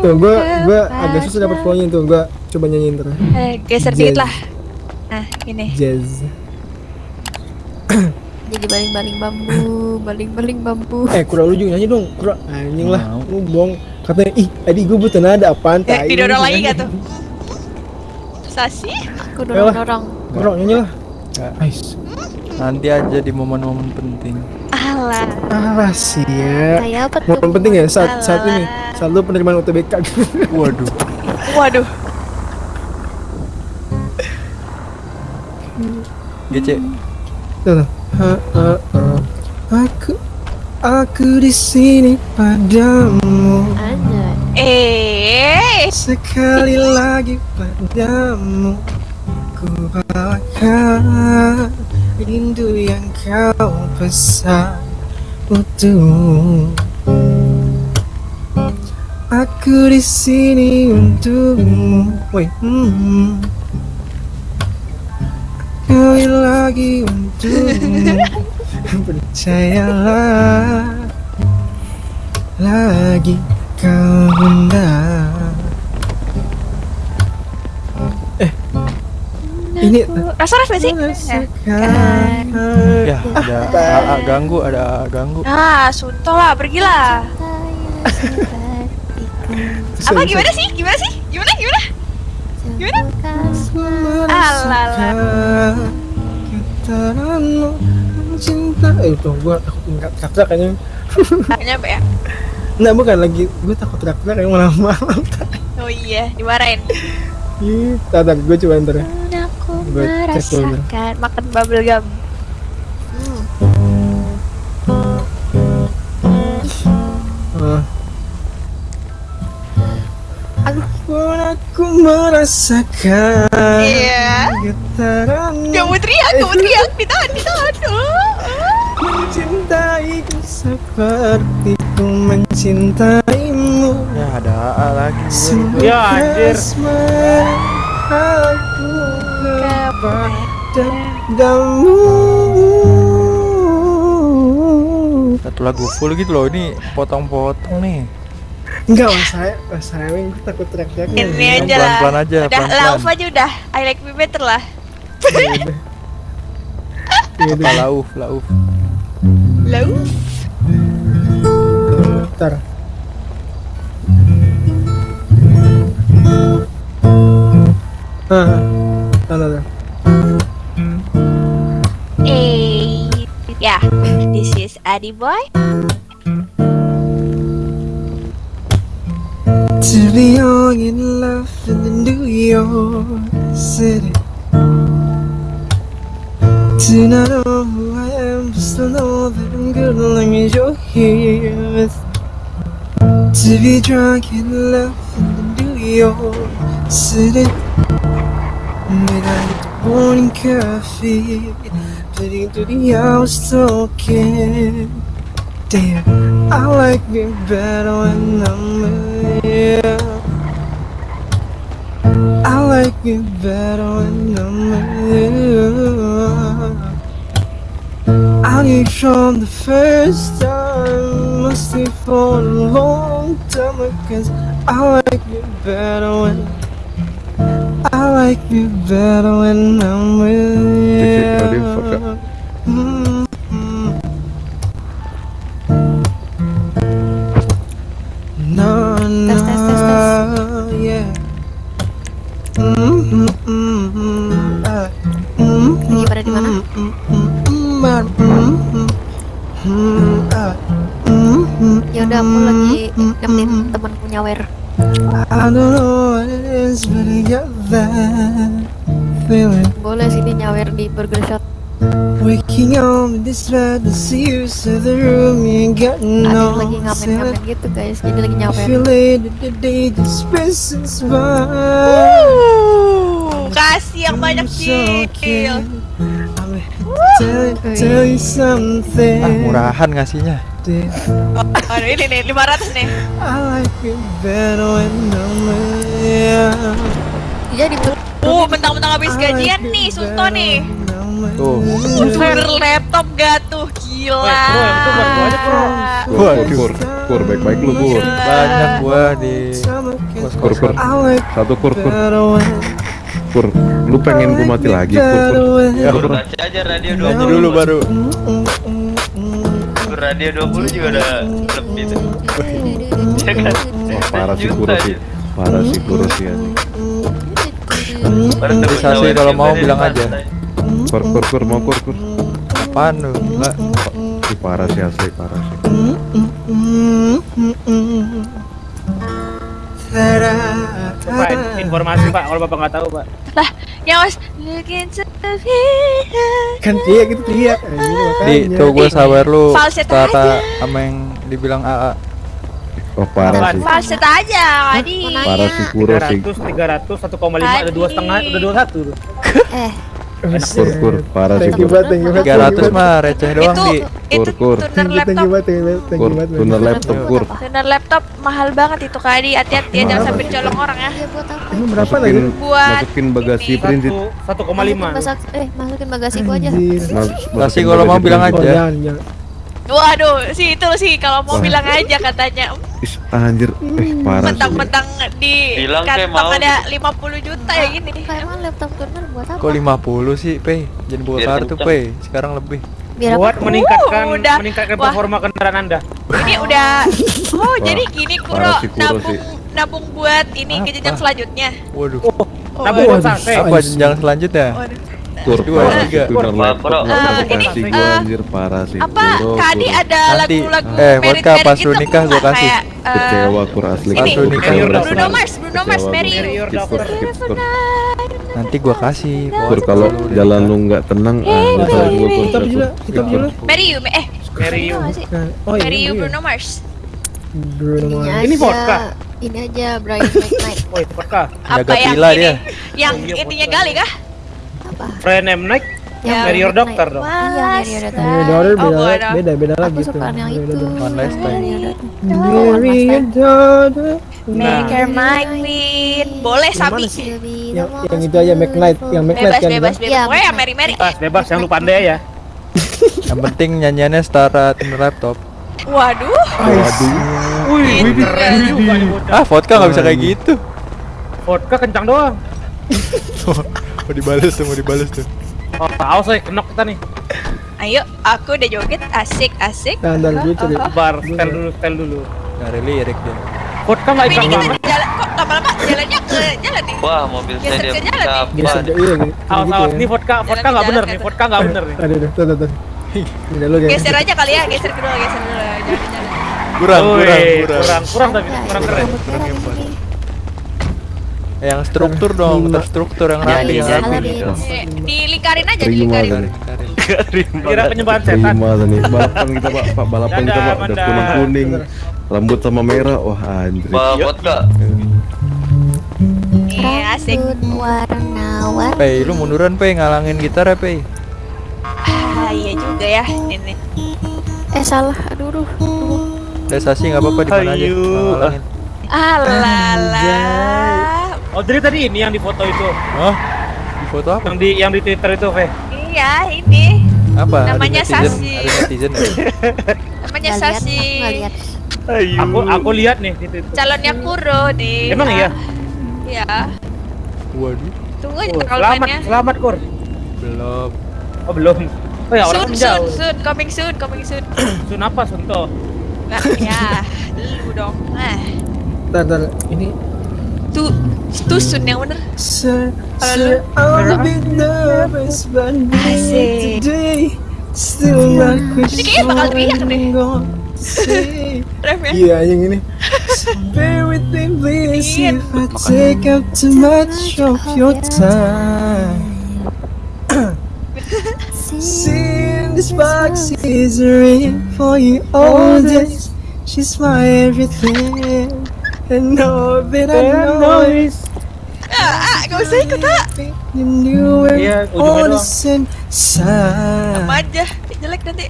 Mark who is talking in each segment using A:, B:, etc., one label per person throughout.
A: Tuh, gua gua agak susah dapat flownya tuh. Gua coba nyanyiin terus.
B: Eh, geser dikit lah. Nah, ini.
A: Jazz.
B: Jadi baling-baling bambu, baling-baling bambu.
A: Eh, kurang lu juga nyanyi dong. Kurang anjing lah. Lu bohong. Katanya, "Ih, tadi gua butuh nada apaan?"
B: Eh, didorong lagi gak tuh? Sasi? Aku dorong-dorong.
A: Kurang nyanyi lah. Ais.
C: Nanti aja di momen-momen penting.
B: Alah.
A: Ah, sia.
B: Kayak apa tuh?
A: Penting ya saat saat ini.
B: Alah.
A: Saat lu penerimaan UTBK.
C: Waduh.
B: Waduh.
C: GC.
A: Tuh, tuh. Ha, ha, ha. Aku aku di sini padamu.
B: Eh.
A: sekali lagi padamu ku bawakan rindu yang kau pesan utuh aku di sini untukmu. Woi, hmm. sekali lagi untukmu. Percayalah lagi kau bunda ini
B: Rasa rasa sih?
C: Ya, ada AA ganggu, ada ganggu.
B: Ah, sunto lah, pergilah. Apa gimana sih? Gimana sih? Gimana? Gimana? Gimana? Alah.
A: Getaranmu cinta Eh itu gua takut tingkat kata kayaknya
B: Kayaknya apa ya?
A: Nggak bukan lagi Gue takut teriak-teriak yang malam-malam
B: Oh iya, dimarahin.
A: Ih, Tar, tar, gue coba ntar ya
B: Merasakan makan bubble gum.
A: Pun aku merasakan
B: Iya.
A: Getaranmu
B: Kamu teriak, kamu teriak, ditahan, ditahan. Oh.
A: Mencintaiku seperti ku mencintaimu
C: Ya, ada lagi.
A: Ya
D: anjir.
A: Padamu
C: Satu lagu full gitu loh, ini potong-potong nih.
A: Enggak mas saya, mas saya gue takut teriak-teriaknya
B: Ini
C: Yang
B: aja lah.
C: pelan-pelan aja,
B: Udah,
C: pelan-pelan.
B: lauf aja udah. I like me better lah.
A: Iya udah. Iya
C: Apa lauf, lauf.
B: Lauf?
A: Ntar Ah, ntar, ntar.
B: Eh, This Boy.
A: To be young in love in the New York City To not know who I am, but still know that I'm good long as you're here with me. To be drunk in love in the New York City the morning coffee Putting through the hours talking Damn, I like me better when I'm with you. I like me better when I'm with you. I knew from the first time, must be for a long time because I like me better when I like me better when I'm with you. Mm-mm. No, no,
B: Tes, tes, tes, tes.
A: yeah. Mm, mm, mm, mm, ah, mm,
B: Lagi pada di mana?
A: mm, mm, mm,
B: Ya udah aku lagi nemenin temanku nyawer.
A: I don't know what it is, but I got.
B: Boleh sini nyawer di Burger Shot.
A: Waking up in this bed to see you to the room, you ain't got no
B: lagi ngamen-ngamen gitu guys. Jadi lagi nyawer.
A: It,
B: kasih yang banyak
A: so something.
C: Ah, murahan ngasihnya.
B: Aduh ini nih 500 nih.
A: I like you better when I'm with you.
B: Jadi Oh, mentang-mentang habis
A: I like
B: gajian nih, Sultan nih.
C: Tuh.
B: Burger laptop gak tuh? Gila.
D: Woi, bro, itu buat gua aja, bro.
C: Waduh.
E: Pur, pur, baik-baik lu pur.
C: Banyak gua di
D: Kur, kur. Satu kur, kur, kur. Lu pengen gua mati lagi, kur, kur.
C: Ya,
D: Kur, kur.
E: Baca aja radio
C: nyanyi
E: 20
C: dulu baru.
E: Radio 20 juga udah lebih tuh Ya kan?
D: Wah, parah sih kurus sih. Parah sih kurus sih.
E: Tawaran
C: kalau mau bilang aja.
D: Kur, kur, kur, mau kur, kur.
C: Apaan lu? Enggak.
D: Ih, parah sih asli, parah sih.
F: Pak, informasi Pak, kalau Bapak nggak tahu Pak.
B: Lah, ya mas.
A: Kan teriak gitu teriak ini
C: Di tuh gue sabar lu kata sama yang dibilang AA.
D: Oh, parah sih.
B: Falset aja, Adi.
D: Parah sih kurus sih.
F: 300, 300, 1,5, ada dua setengah, udah dua satu tuh.
G: Eh,
D: Kur, kur, parah sih
A: banget.
C: 300 mah receh doang
B: Itu,
C: di.
B: itu
D: Kur, kur.
B: tuner laptop.
D: Kur, tuner laptop kur.
B: Tuner laptop mahal banget itu Kadi. Hati-hati ya, jangan sampai dicolong orang ya.
G: buat apa?
A: Emang berapa lagi?
D: Masukin,
B: Buat
D: masukin bagasi
B: ini.
D: printed.
F: Satu, 1,5.
G: Masak, eh masukin bagasi gua aja.
A: Anjir.
D: Mas-
C: Kasih
D: masukin
C: kalau mau bilang aja.
B: Waduh, sih itu sih kalau mau
D: Wah.
B: bilang aja katanya.
D: Is, anjir, eh parah sih.
B: Mentang-mentang di
E: Bilang kayak
B: kantong
E: mau.
B: ada 50 juta ya gini.
G: Kayak emang laptop tuner buat apa?
C: Kok 50 sih, Pe? Jangan buka kartu. Pe. Sekarang lebih.
G: Biar
F: Buat
G: apa?
F: meningkatkan
B: Uh, udah.
F: meningkatkan
B: Wah.
F: performa kendaraan Anda.
B: Ini udah Oh, jadi gini Kuro
D: parah sih, Kuro
B: nabung
D: sih.
B: nabung buat ini ke jenjang
C: Apa?
B: selanjutnya.
C: Waduh.
B: Oh,
F: Nabung buat.
C: Apa jenjang selanjutnya?
B: Waduh.
D: Kur,
C: Dua,
D: parah
C: tiga.
D: sih tuner
E: Kur,
D: laptop.
E: Kur.
D: Nggak
B: Eh,
D: kasih
B: ini, eh,
D: gua anjir parah sih.
B: Apa
D: kur.
B: ada lagu-lagu
C: eh, vodka pas
B: gitu
C: lu nikah gua
B: nggak?
C: kasih.
B: Eh,
D: Kecewa kur asli.
B: Bruno Mars, Bruno Mars, Mary. You.
C: Nanti gua kasih.
D: Kur kalau jalan lu nggak tenang, ah, gua
A: juga, kita juga.
B: Mary You, eh
F: Mary you.
G: Nggak sih?
A: Oh, iya,
B: Mary You. Bruno Mars.
A: Bruno
G: Ini
A: Mars.
F: Ini
G: aja,
F: vodka.
G: Ini aja Brian McKnight.
F: Woi, vodka.
B: Apa yang ini? Yang
F: Oh, iya,
B: intinya gali kah?
G: Apa?
F: Brian M. Night.
G: Yang
B: Ya,
F: Mary your doctor dong.
G: Iya, Mary your doctor.
B: Oh,
A: beda,
B: beda.
A: beda, lagi
G: Aku suka yang itu.
C: One last time.
G: Mary your doctor.
B: Make her my queen. Boleh
A: sih? Yang, yang itu aja McKnight, yang McKnight
B: Bebas,
A: kan.
B: bebas,
A: kan?
B: bebas.
G: Iya,
B: Pokoknya yang. Mary Mary.
F: Bebas, bebas yang lu pandai ya.
C: Yang penting nyanyiannya setara tuner laptop.
B: Waduh.
D: Waduh.
F: Wih, keren juga nih bocah.
C: Ah, vodka nggak bisa kayak gitu.
F: Vodka kencang doang.
C: mau dibales tuh, mau dibales tuh.
F: Oh, awas saya kenok kita nih.
B: Ayo, aku udah joget asik asik.
A: Nah, dan gue cari.
F: Bar, setel dulu, setel dulu.
C: Nyari lirik dia.
F: Ikan
B: ini kita
F: banget.
B: di jalan kok lama-lama jalannya ke jalan nih.
E: Wah mobil saya dia
B: ke jalan nih.
E: apa nih?
A: iya gitu.
F: Awas,
A: gitu
F: awas.
A: ya.
F: Nih vodka, vodka nggak bener nih. Vodka nggak bener nih.
A: Aduh, aduh, tuh, tuh, tuh.
B: Geser aja kali ya, geser dulu, geser dulu. Jalan-jalan.
C: Kurang, kurang, kurang.
F: kurang, kurang tapi kurang keren.
G: sini.
C: Eh, Yang struktur dong,
A: Lima.
C: terstruktur yang
G: Ada
C: rapi,
G: di
C: yang rapi.
G: di
B: Eh, Dilingkarin aja, dilingkarin.
D: tadi.
F: Kira penyembahan setan.
D: Balapan kita pak, pak balapan kita pak. Udah kuning kuning, rambut sama merah. Wah anjir.
E: Vodka.
B: Nih, asik.
G: Warna-warni.
C: Pei, lu munduran Pei, ngalangin gitar ya Pei.
B: Ah, iya juga ya. Ini.
G: Eh salah, aduh, aduh.
C: Desasi nggak apa-apa di mana aja. Ngalangin.
B: Alala.
F: Oh, jadi tadi ini yang di foto itu.
C: Oh, di foto apa?
F: Yang di yang di Twitter itu, Fe.
B: Iya, ini.
C: Apa?
B: Namanya Sasi.
C: Ada netizen ya?
B: Namanya Sasi.
G: aku lihat.
F: Aku aku lihat nih di Twitter.
B: Calonnya Kuro di.
F: Emang iya?
B: Iya.
C: Waduh,
B: Tunggu aja
F: Oh,
B: kalau
F: selamat,
B: mainnya.
F: selamat Kur.
C: belum.
F: Oh, belum. Oh ya, orang
B: Soon, soon,
F: jauh.
B: soon, coming soon, coming soon.
F: Sun apa, Sunto?
B: Nah, ya, lu dong. Nah,
A: Ntar, ntar. Ini
B: tuh, tuh soon yang bener.
A: Sir,
B: Halo.
A: sir, I'm a bit nervous but
B: Asik.
A: today still not quite
B: Ini kayaknya bakal teriak deh.
A: I'm gonna say.
B: Refnya.
A: Iya yang ini. Bear with me please if I take up too much of your time. Seeing this box is a ring for you all this. She's my everything. And know that I know it.
B: Ah, ah, gak usah ikut ah.
F: Iya, ujungnya doang.
B: Apa aja, jelek nanti.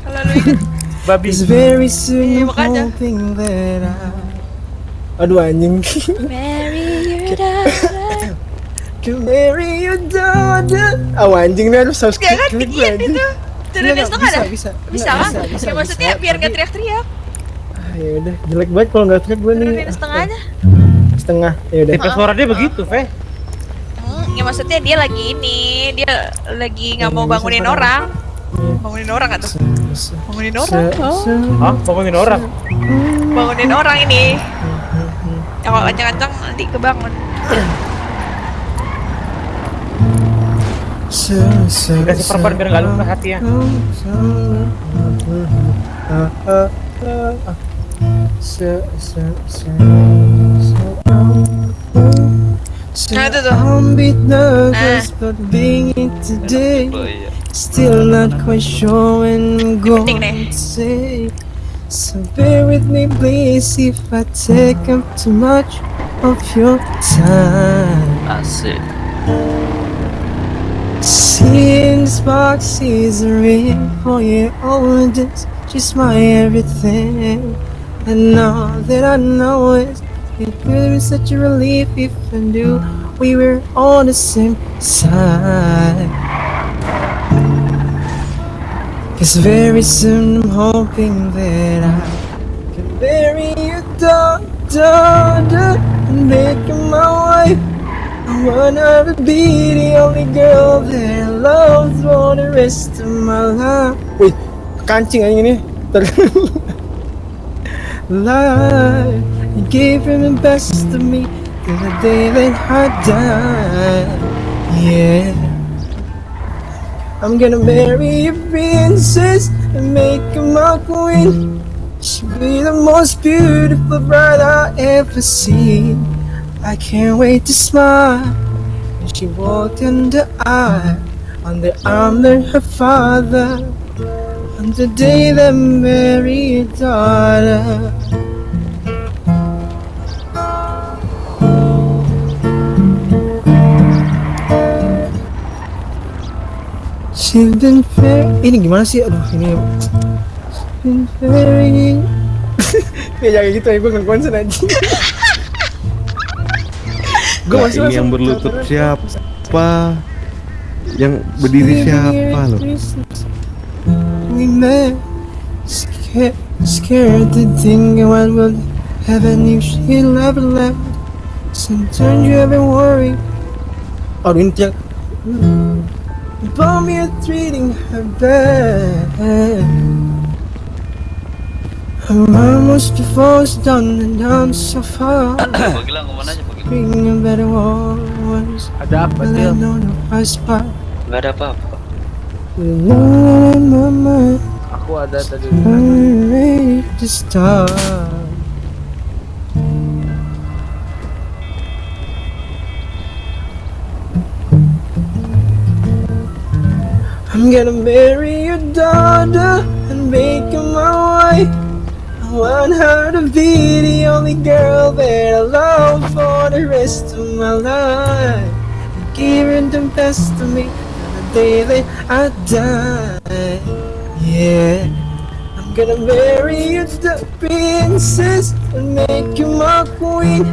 B: Kalau lu ikut.
F: Babi.
A: Cause very soon
B: Iya,
A: I'm
B: makanya.
A: hoping that I Aduh anjing
B: Mary, your daughter.
A: Can marry your daughter Oh anjing nih harus
B: kan
A: klik
B: dikit
A: anjing.
B: itu. Setengah
A: bisa, bisa
B: Bisa kan?
A: bisa,
B: Ya maksudnya
A: bisa,
B: biar gak teriak-teriak.
A: Ah, ya udah jelek banget kalau nggak teriak gue nih
B: Turunin setengah aja.
A: setengah. Ya udah.
F: Tipe suara dia begitu, Fe.
B: Hmm, ya maksudnya dia lagi ini, dia lagi nggak mau bangunin orang. Bangunin orang nggak tuh? Bangunin orang? Oh,
F: Hah? Bangunin orang.
B: bangunin orang ini. Ya kalau kencang-kencang nanti kebangun.
F: Dikasih perban biar nggak lupa hati ya.
B: Nah, itu tuh.
A: I'm bit nervous ah. but being it today. Still not quite sure when I'm going to say So bear with me please if I take up too much of your time
E: Asik.
A: Seeing this box is real for you Oh, it's just my everything And now that I know it It would be such a relief if I knew We were on the same side Cause very soon I'm hoping that I Can bury your daughter And make her my wife I wanna be the only girl that I love for the rest of my life. Wih, kancing aja ini. life, you gave her the best of me till the day that I die. Yeah. I'm gonna marry a princess and make her my queen. She'll be the most beautiful bride I ever seen. I can't wait to smile when she walked in the aisle on the arm of her father on the day that Mary daughter. She's been Ini gimana sih? Aduh ini She's been very Ya jangan gitu ya, gue nggak konsen aja Gue
D: Lah, ini yang berlutut siapa? Yang berdiri siapa loh?
A: We met scared, scared to think what would happen if she never left. Sometimes you ever worry. Aduh ini tiap. About me treating her bad. Her almost before it's done and I'm so far.
E: Pak Gilang ke mana aja Pak Gilang?
A: Bring a better ones.
F: Ada apa
A: But I
F: dia?
A: know the right spot.
E: Gak ada apa-apa.
A: My mind. I'm ready to start. I'm gonna marry your daughter and make her my wife. I want her to be the only girl that I love for the rest of my life. Give her the best of me that I die. Yeah, I'm gonna marry you, the princess, and make you my queen.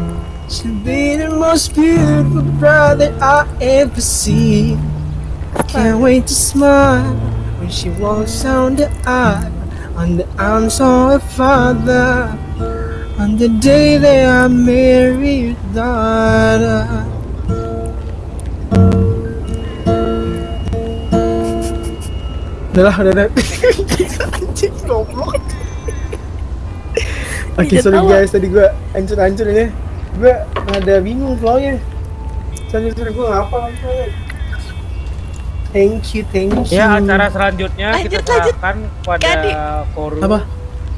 A: She'll be the most beautiful bride that I ever see. I can't wait to smile when she walks down the aisle on the arms of her father. On the day that I marry your daughter. Udah lah, udah, udah. Anjing, goblok. Oke, sorry guys, tadi gua hancur-hancur ini. Gua ada bingung flow-nya. Sorry, sorry, gua nggak apa flow-nya. Thank you, thank you.
F: Ya, acara selanjutnya kita
B: Lanjut, lanjut.
F: serahkan kepada
B: Gadi.
F: forum
A: Apa?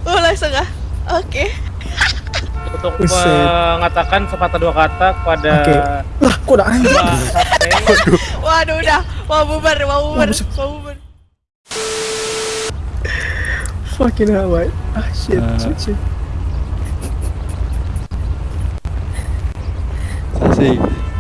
B: Oh langsung ah. Oke.
F: untuk
A: Buset.
F: mengatakan sepatah dua kata kepada
A: Oke. Lah, kok udah?
F: Mbak Sate.
B: Waduh udah. Mau bubar, mau bubar,
A: buset.
B: mau bubar.
A: Fucking hell, what? Ah, shit,
C: Ah.
A: shit, shit.
C: Asik.